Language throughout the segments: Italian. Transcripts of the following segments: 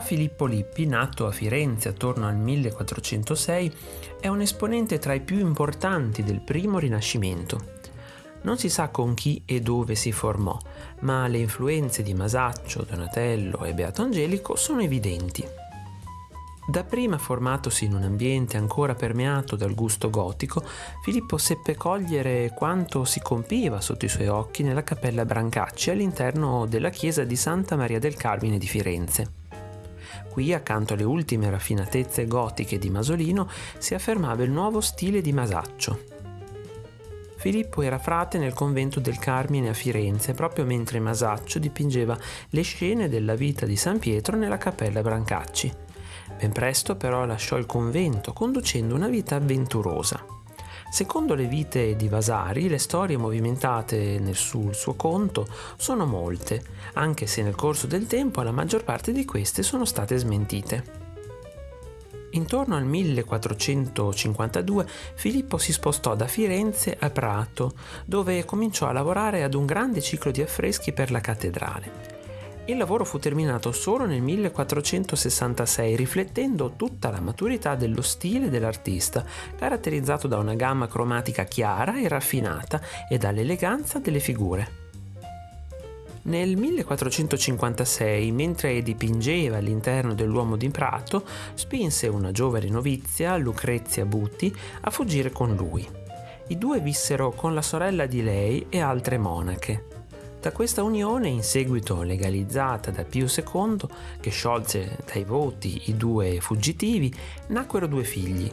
Filippo Lippi, nato a Firenze attorno al 1406, è un esponente tra i più importanti del primo Rinascimento. Non si sa con chi e dove si formò, ma le influenze di Masaccio, Donatello e Beato Angelico sono evidenti. Dapprima formatosi in un ambiente ancora permeato dal gusto gotico, Filippo seppe cogliere quanto si compiva sotto i suoi occhi nella cappella Brancacci all'interno della chiesa di Santa Maria del Carmine di Firenze. Qui, accanto alle ultime raffinatezze gotiche di Masolino, si affermava il nuovo stile di Masaccio, Filippo era frate nel convento del Carmine a Firenze, proprio mentre Masaccio dipingeva le scene della vita di San Pietro nella cappella Brancacci. Ben presto però lasciò il convento, conducendo una vita avventurosa. Secondo le vite di Vasari, le storie movimentate nel sul suo conto sono molte, anche se nel corso del tempo la maggior parte di queste sono state smentite. Intorno al 1452 Filippo si spostò da Firenze a Prato, dove cominciò a lavorare ad un grande ciclo di affreschi per la cattedrale. Il lavoro fu terminato solo nel 1466, riflettendo tutta la maturità dello stile dell'artista, caratterizzato da una gamma cromatica chiara e raffinata e dall'eleganza delle figure. Nel 1456, mentre dipingeva all'interno dell'uomo di Prato, spinse una giovane novizia, Lucrezia Butti, a fuggire con lui. I due vissero con la sorella di lei e altre monache. Da questa unione, in seguito legalizzata da Pio II, che sciolse dai voti i due fuggitivi, nacquero due figli,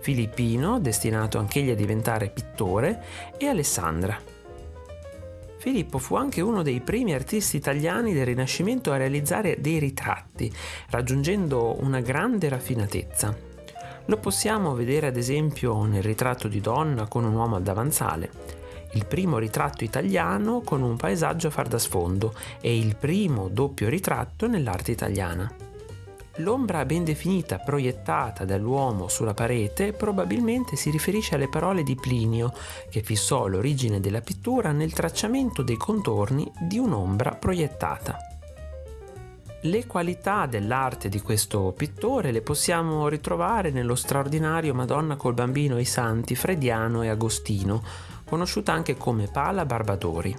Filippino, destinato anch'egli a diventare pittore, e Alessandra. Filippo fu anche uno dei primi artisti italiani del Rinascimento a realizzare dei ritratti, raggiungendo una grande raffinatezza. Lo possiamo vedere ad esempio nel ritratto di donna con un uomo al davanzale, il primo ritratto italiano con un paesaggio a far da sfondo e il primo doppio ritratto nell'arte italiana. L'ombra ben definita proiettata dall'uomo sulla parete probabilmente si riferisce alle parole di Plinio, che fissò l'origine della pittura nel tracciamento dei contorni di un'ombra proiettata. Le qualità dell'arte di questo pittore le possiamo ritrovare nello straordinario Madonna col bambino e i santi Frediano e Agostino, conosciuta anche come Pala Barbadori.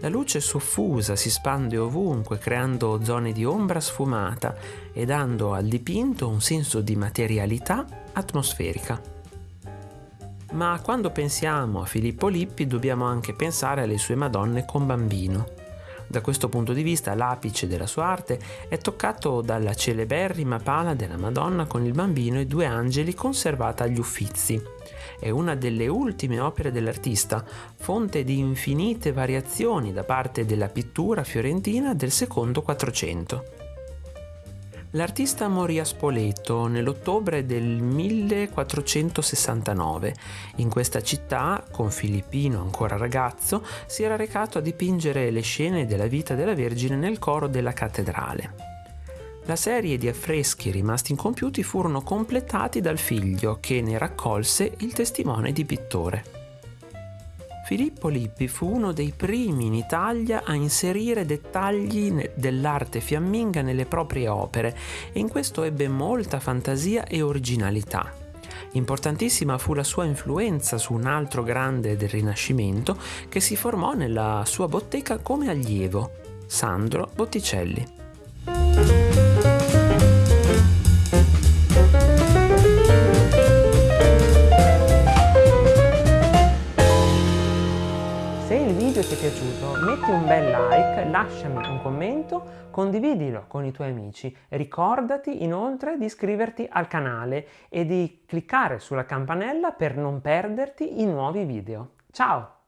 La luce soffusa si spande ovunque creando zone di ombra sfumata e dando al dipinto un senso di materialità atmosferica. Ma quando pensiamo a Filippo Lippi dobbiamo anche pensare alle sue Madonne con bambino. Da questo punto di vista l'apice della sua arte è toccato dalla celeberrima pala della Madonna con il bambino e due angeli conservata agli Uffizi. È una delle ultime opere dell'artista, fonte di infinite variazioni da parte della pittura fiorentina del secondo Quattrocento. L'artista morì a Spoleto nell'ottobre del 1469. In questa città, con Filippino ancora ragazzo, si era recato a dipingere le scene della vita della Vergine nel coro della cattedrale. La serie di affreschi rimasti incompiuti furono completati dal figlio che ne raccolse il testimone di pittore. Filippo Lippi fu uno dei primi in Italia a inserire dettagli dell'arte fiamminga nelle proprie opere e in questo ebbe molta fantasia e originalità. Importantissima fu la sua influenza su un altro grande del Rinascimento che si formò nella sua bottega come allievo, Sandro Botticelli. Video ti è piaciuto metti un bel like, lasciami un commento, condividilo con i tuoi amici. Ricordati inoltre di iscriverti al canale e di cliccare sulla campanella per non perderti i nuovi video. Ciao!